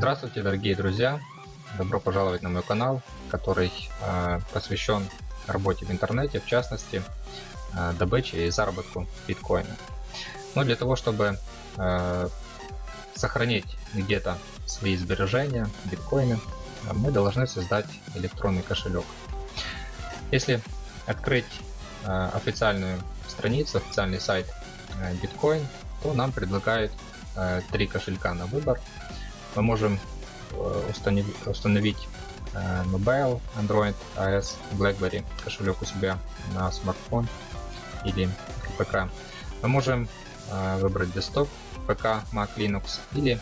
Здравствуйте, дорогие друзья! Добро пожаловать на мой канал, который э, посвящен работе в интернете, в частности, э, добыче и заработку биткоина. Но для того, чтобы э, сохранить где-то свои сбережения, биткоины, мы должны создать электронный кошелек. Если открыть э, официальную страницу, официальный сайт э, Bitcoin, то нам предлагают э, три кошелька на выбор. Мы можем установить, установить Mobile, Android, iOS, BlackBerry кошелек у себя на смартфон или ПК. Мы можем выбрать Desktop, ПК, Mac, Linux или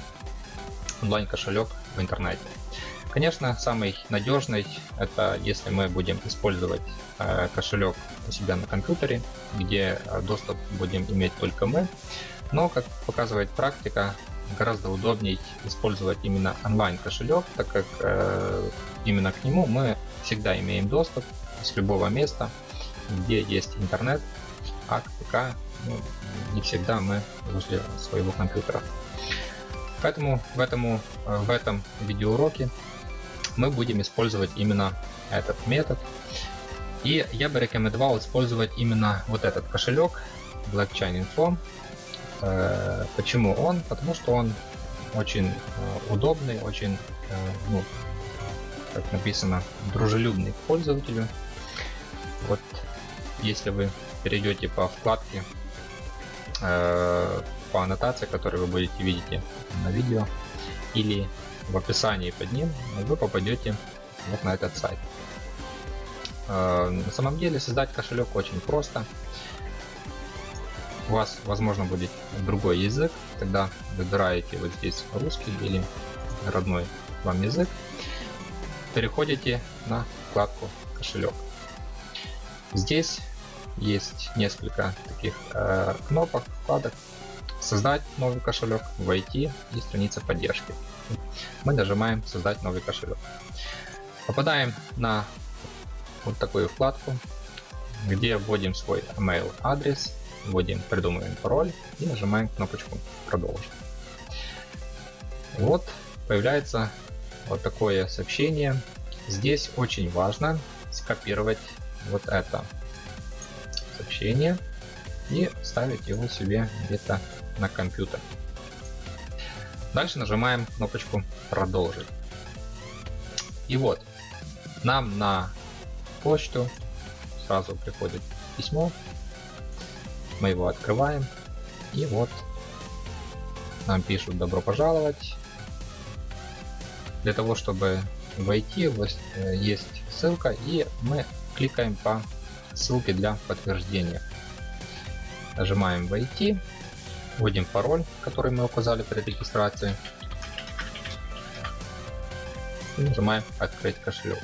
онлайн кошелек в интернете. Конечно, самый надежный это если мы будем использовать э, кошелек у себя на компьютере, где э, доступ будем иметь только мы. Но, как показывает практика, гораздо удобнее использовать именно онлайн кошелек, так как э, именно к нему мы всегда имеем доступ с любого места, где есть интернет, а к ну, не всегда мы возле своего компьютера. Поэтому в, этому, э, в этом видеоуроке мы будем использовать именно этот метод. И я бы рекомендовал использовать именно вот этот кошелек Blockchain Info. Э, почему он? Потому что он очень э, удобный, очень, ну, как написано, дружелюбный к пользователю. Вот если вы перейдете по вкладке по аннотации, которую вы будете видеть на видео или в описании под ним, вы попадете вот на этот сайт. Э, на самом деле создать кошелек очень просто. У вас возможно будет другой язык, тогда выбираете вот здесь русский или родной вам язык, переходите на вкладку кошелек. Здесь есть несколько таких э, кнопок, вкладок, создать новый кошелек, войти и страница поддержки. Мы нажимаем создать новый кошелек. Попадаем на вот такую вкладку, где вводим свой email адрес, вводим, придумываем пароль и нажимаем кнопочку продолжить. Вот появляется вот такое сообщение. Здесь очень важно скопировать вот это сообщение и ставить его себе где-то на компьютер. Дальше нажимаем кнопочку «Продолжить». И вот, нам на почту сразу приходит письмо. Мы его открываем. И вот нам пишут «Добро пожаловать». Для того, чтобы войти, э, есть ссылка, и мы кликаем по ссылке для подтверждения. Нажимаем «Войти». Вводим пароль, который мы указали при регистрации. И нажимаем «Открыть кошелек».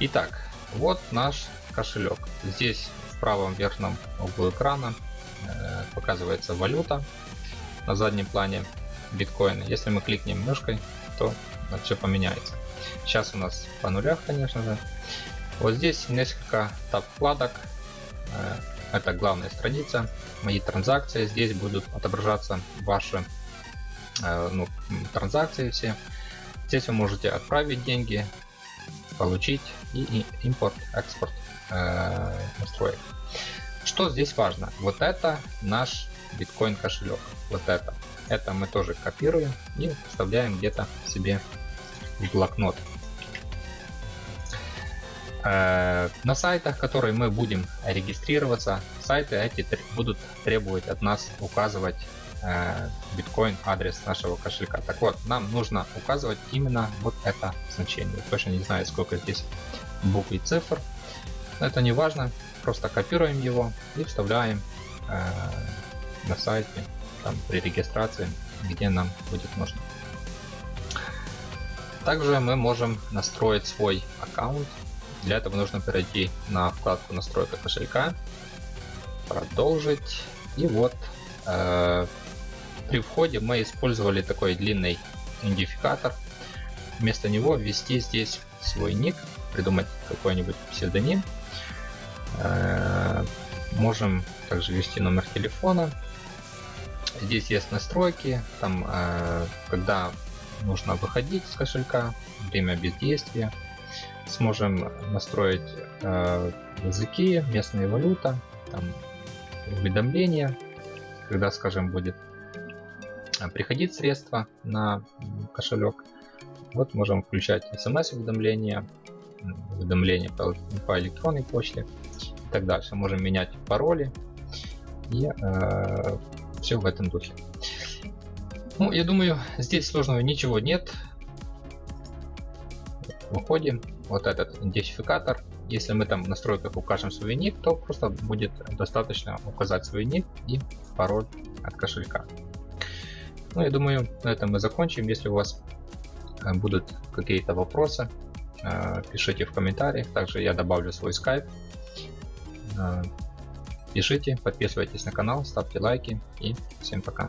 Итак, вот наш кошелек. Здесь правом верхнем углу экрана э, показывается валюта на заднем плане биткоина. Если мы кликнем мышкой, то все поменяется. Сейчас у нас по нулях, конечно же. Вот здесь несколько таб вкладок. Э, это главная страница, мои транзакции. Здесь будут отображаться ваши э, ну, транзакции все. Здесь вы можете отправить деньги, получить и импорт-экспорт э, настроек. Что здесь важно? Вот это наш биткоин кошелек. Вот это. Это мы тоже копируем и вставляем где-то себе в блокнот. Э, на сайтах, которые мы будем регистрироваться, сайты эти будут требовать от нас указывать э, биткоин адрес нашего кошелька. Так вот, нам нужно указывать именно вот это значение. Точно не знаю, сколько здесь букв и цифр. Но это не важно. Просто копируем его и вставляем э, на сайте там, при регистрации, где нам будет нужно. Также мы можем настроить свой аккаунт для этого нужно перейти на вкладку настройка кошелька, продолжить. И вот э, при входе мы использовали такой длинный идентификатор. Вместо него ввести здесь свой ник, придумать какой-нибудь псевдоним. Э, можем также ввести номер телефона. Здесь есть настройки, там, э, когда нужно выходить с кошелька, время бездействия. Сможем настроить э, языки, местные валюта, там, уведомления, когда, скажем, будет приходить средства на кошелек. Вот можем включать смс-уведомления, уведомления по, по электронной почте и так дальше. Можем менять пароли и э, все в этом духе. Ну, я думаю, здесь сложного ничего нет. Выходим. Вот этот идентификатор. Если мы там в настройках укажем свой ник, то просто будет достаточно указать свой ник и пароль от кошелька. Ну, я думаю, на этом мы закончим. Если у вас э, будут какие-то вопросы, э, пишите в комментариях. Также я добавлю свой скайп. Э, пишите, подписывайтесь на канал, ставьте лайки и всем пока.